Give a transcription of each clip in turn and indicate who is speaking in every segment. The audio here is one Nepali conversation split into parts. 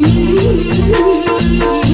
Speaker 1: दुःख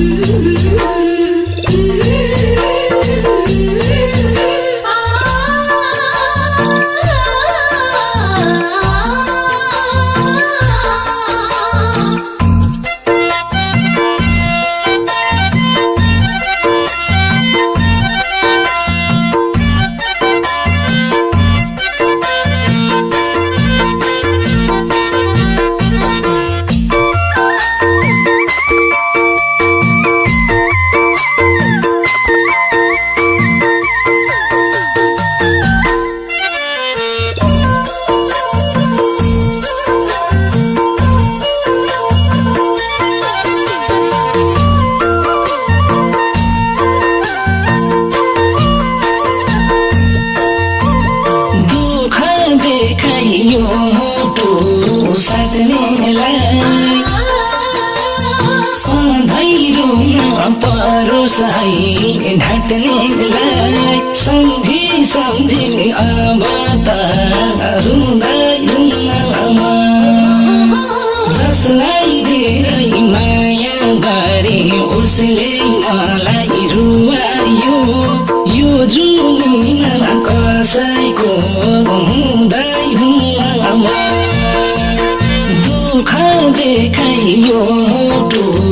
Speaker 1: परोस् है ढाट्नेलाई सम्झी सम्झी अब त रुँदै रुनमा जसलाई धेरै माया गरे उसले मलाई रुवायो यो जुनीमा कसैको हुँदै हुँमा दुःख देखाइयो मुटु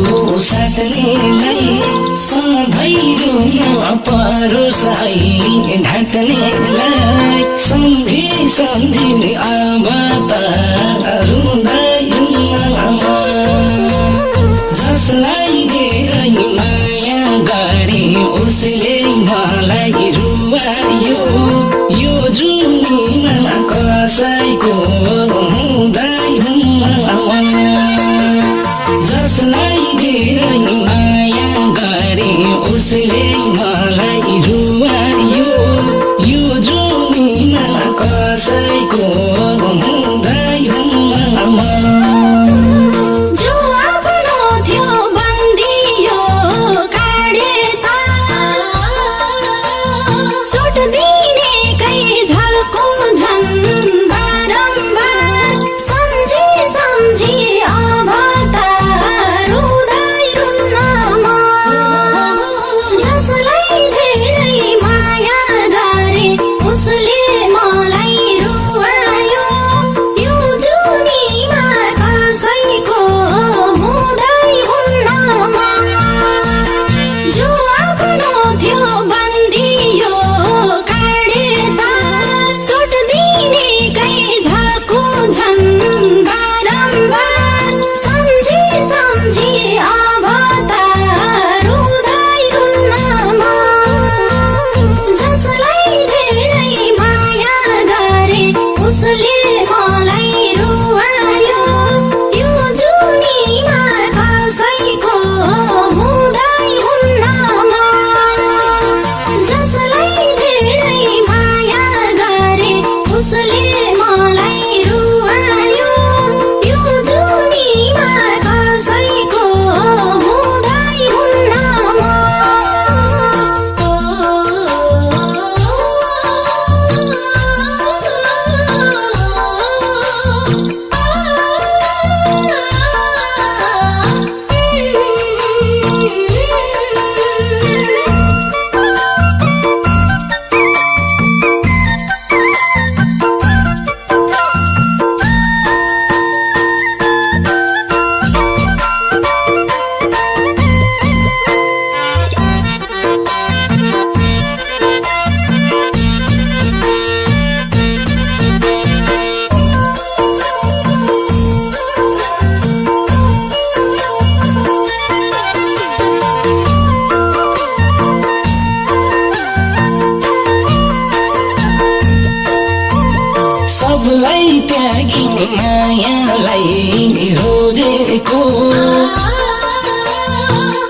Speaker 1: रुन परोस् है ढाट्नेलाई सम्झी सम्झी अब त रुँदै रुनमा जसलाई धेरै माया गरे उसले मलाई रुवायो यो जुनीमा कसैको हुँदै जसलाई धेरै माया गरे उसले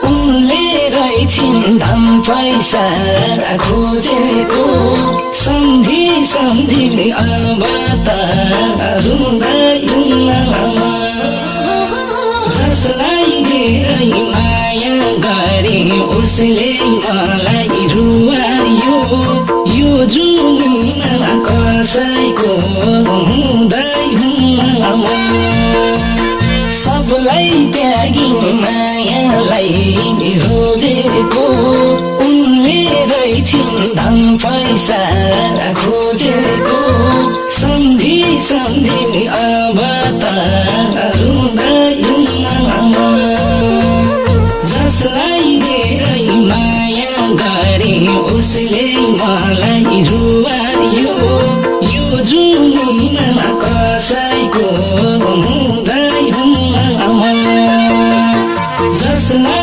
Speaker 1: उनले रहेछिन् धन पैसा खोजेको। सम्झी सम्झी अब त जसलाई माया गरे उसले सम्झी सम्झी अब त रुँदैन जसलाई धेरै माया गरे उसले मलाई रुवायो यो जुनीमा कसैको हुँदैन जसलाई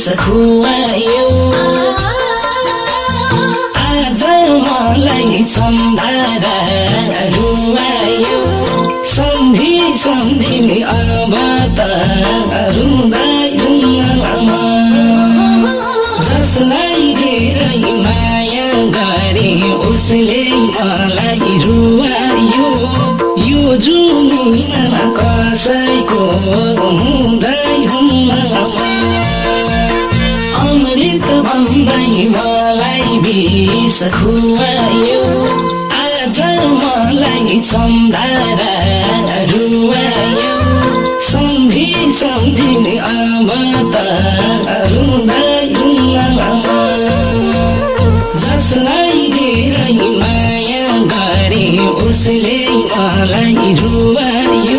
Speaker 2: विष खुवायो आज मलाई सम्झारा रुवायो सम्झी सम्झी अब त रुँदै रुन्न जसलाई धेरै माया गरे उसले मलाई रुवायो यो जुनीमा कसैको
Speaker 1: खुवायो आज मलाई चम्दारा रुवायो सम्झि सम्झिने अब त जसलाई धेरै माया गरे उसले मलाई रुवायो